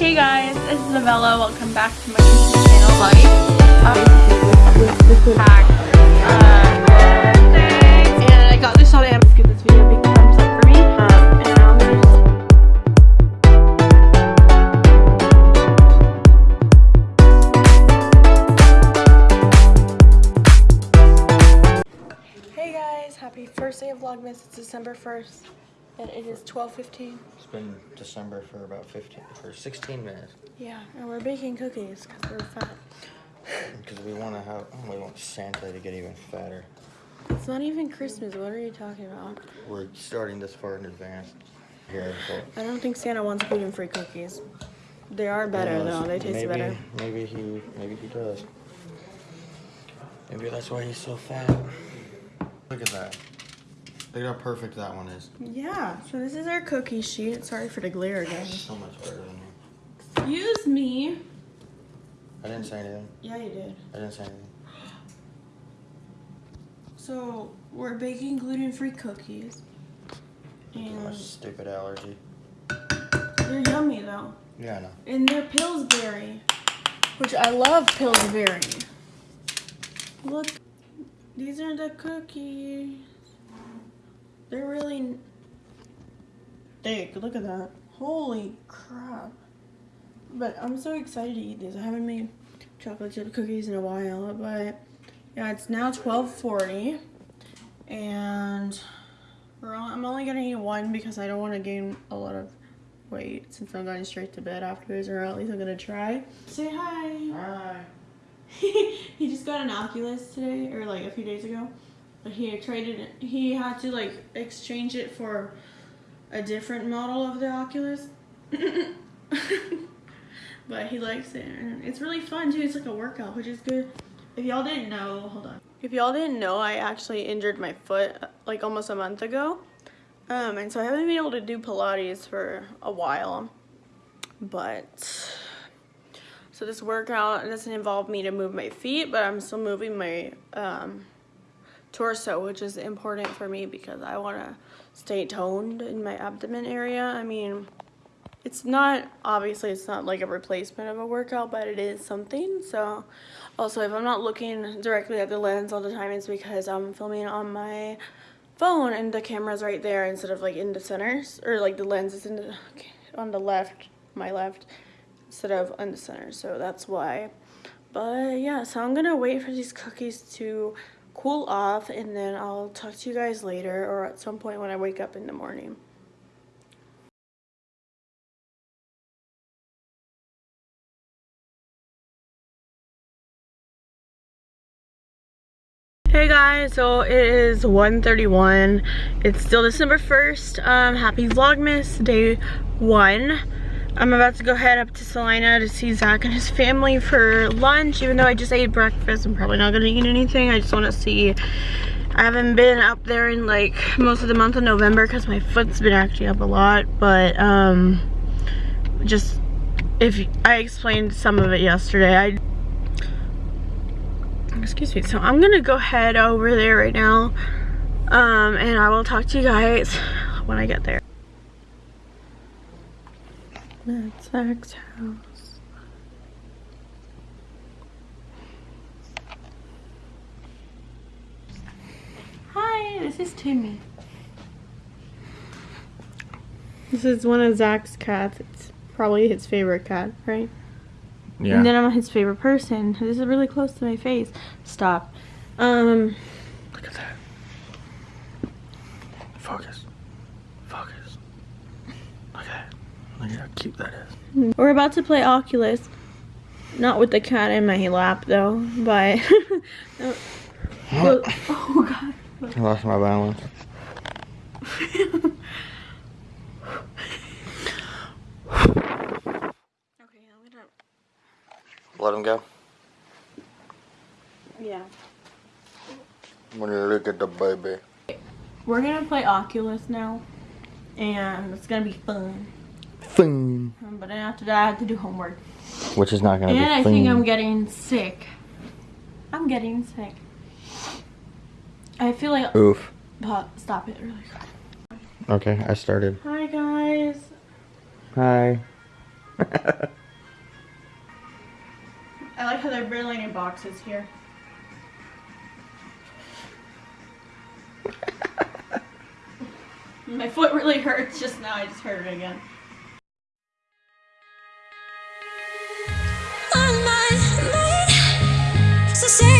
Hey guys, this is Avella. Welcome back to my YouTube channel. Like, um, pack, uh, and I got this on. Give this video a big thumbs up for me. And I'm Hey guys, happy first day of Vlogmas. It's December 1st and it is 12.15. It's been December for about 15, for 16 minutes. Yeah, and we're baking cookies because we're fat. Because we want to have, we want Santa to get even fatter. It's not even Christmas. What are you talking about? We're starting this far in advance. Here. I don't think Santa wants gluten-free cookies. They are better though. They taste maybe, better. Maybe he, maybe he does. Maybe that's why he's so fat. Look at that. Look how perfect that one is. Yeah. So this is our cookie sheet. Sorry for the glare again. So much better than me. Excuse me. I didn't say anything. Yeah, you did. I didn't say anything. So we're baking gluten-free cookies, My and stupid allergy. they're yummy though. Yeah, I know. And they're Pillsbury, which I love Pillsbury. Look, these are the cookies. They're really thick. Look at that. Holy crap. But I'm so excited to eat these. I haven't made chocolate chip cookies in a while, but yeah, it's now 1240 and we're on, I'm only gonna eat one because I don't want to gain a lot of weight since I'm going straight to bed afterwards, or at least I'm gonna try. Say hi. Hi. he just got an Oculus today, or like a few days ago. He traded it. He had to like exchange it for a different model of the Oculus. but he likes it, and it's really fun too. It's like a workout, which is good. If y'all didn't know, hold on. If y'all didn't know, I actually injured my foot like almost a month ago. Um, and so I haven't been able to do Pilates for a while. But so this workout doesn't involve me to move my feet, but I'm still moving my um, torso, which is important for me because I want to stay toned in my abdomen area. I mean, it's not, obviously it's not like a replacement of a workout, but it is something. So also if I'm not looking directly at the lens all the time, it's because I'm filming on my phone and the camera's right there instead of like in the center or like the lens is in the, on the left, my left instead of on the center so that's why but yeah so i'm gonna wait for these cookies to cool off and then i'll talk to you guys later or at some point when i wake up in the morning Hey guys, so it is 1.31. It's still December 1st. Um, happy Vlogmas, day one. I'm about to go head up to Salina to see Zach and his family for lunch. Even though I just ate breakfast, I'm probably not gonna eat anything. I just wanna see. I haven't been up there in like most of the month of November because my foot's been acting up a lot. But um, just, if I explained some of it yesterday, I excuse me so i'm gonna go head over there right now um and i will talk to you guys when i get there that's zach's house hi this is timmy this is one of zach's cats it's probably his favorite cat right Yeah. and then I'm his favorite person. This is really close to my face. Stop. Um, Look at that. Focus. Focus. Look at that. Look at how cute that is. we're about to play Oculus. Not with the cat in my lap though, but. oh, oh god. I lost my balance. Okay, I'm gonna. Let him go. Yeah. When you look at the baby. We're gonna play Oculus now, and it's gonna be fun. Fing. Um, but then after that, I have to do homework. Which is not gonna be And I fing. think I'm getting sick. I'm getting sick. I feel like. Oof. But stop it really quick. Okay, I started. Hi guys. Hi. I like how they're barely in boxes here. My foot really hurts just now. I just heard it again. Say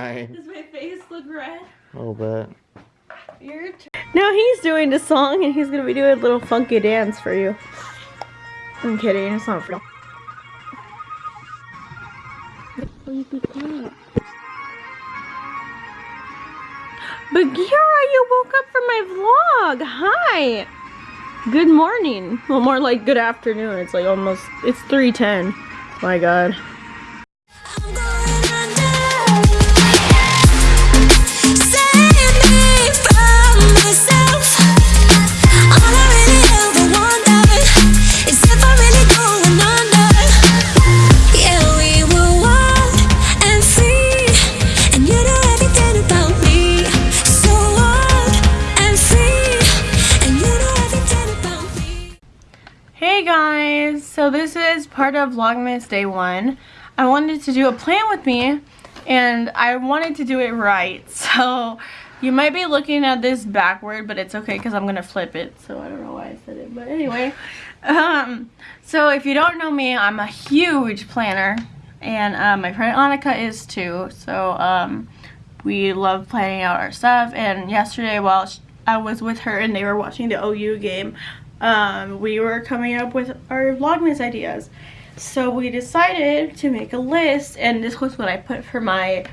Hi. Does my face look red? A little bit. Your turn. Now he's doing the song and he's gonna be doing a little funky dance for you. I'm kidding, it's not for real. Bagheera, you woke up from my vlog. Hi. Good morning. Well, more like good afternoon. It's like almost, it's 3.10. My God. Is part of Vlogmas Day 1. I wanted to do a plan with me and I wanted to do it right. So you might be looking at this backward, but it's okay because I'm going to flip it. So I don't know why I said it, but anyway. Um, so if you don't know me, I'm a huge planner and uh, my friend Annika is too. So um, we love planning out our stuff and yesterday while I was with her and they were watching the OU game, um, we were coming up with our Vlogmas ideas. So we decided to make a list and this was what I put for my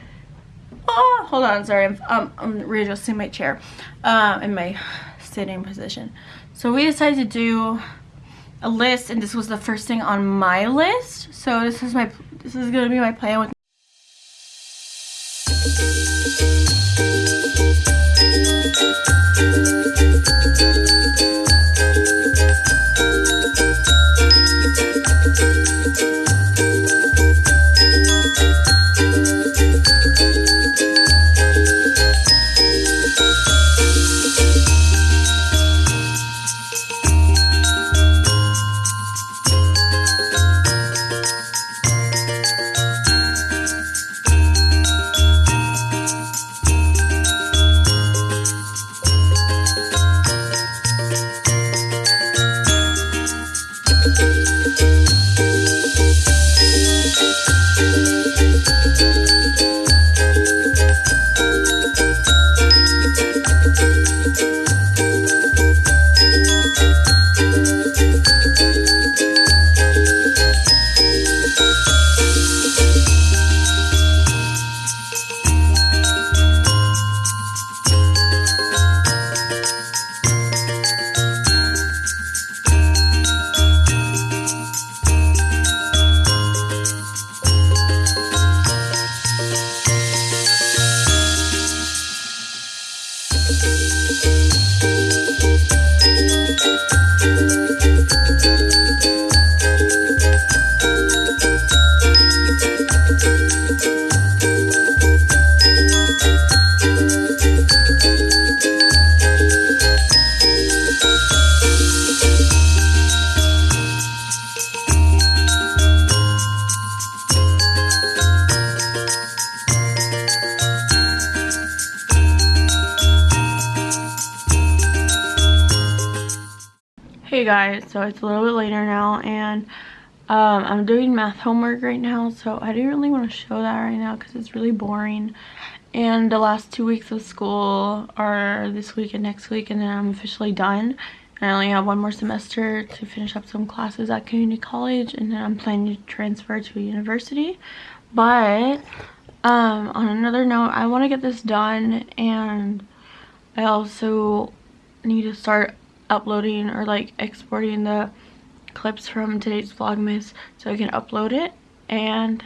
Oh, hold on, sorry, I'm, um, I'm readjusting my chair um, in my sitting position. So we decided to do a list and this was the first thing on my list. So this is my, this is gonna be my plan with guys, so it's a little bit later now and um, I'm doing math homework right now so I didn't really want to show that right now because it's really boring. And the last two weeks of school are this week and next week and then I'm officially done. I only have one more semester to finish up some classes at community college and then I'm planning to transfer to a university. But Um, on another note, I want to get this done and I also need to start uploading or like exporting the clips from today's vlogmas so I can upload it. And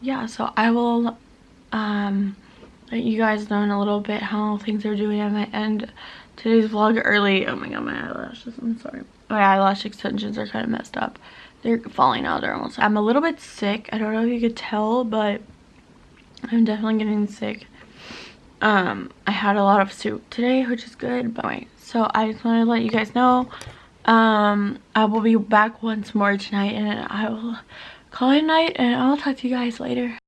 yeah so I will um let you guys know in a little bit how things are doing at might end. Today's vlog early. Oh my god my eyelashes. I'm sorry. My eyelash extensions are kind of messed up. They're falling out. They're almost I'm a little bit sick. I don't know if you could tell but I'm definitely getting sick. Um I had a lot of soup today which is good but anyway so I just wanted to let you guys know um I will be back once more tonight and I will call it night and I'll talk to you guys later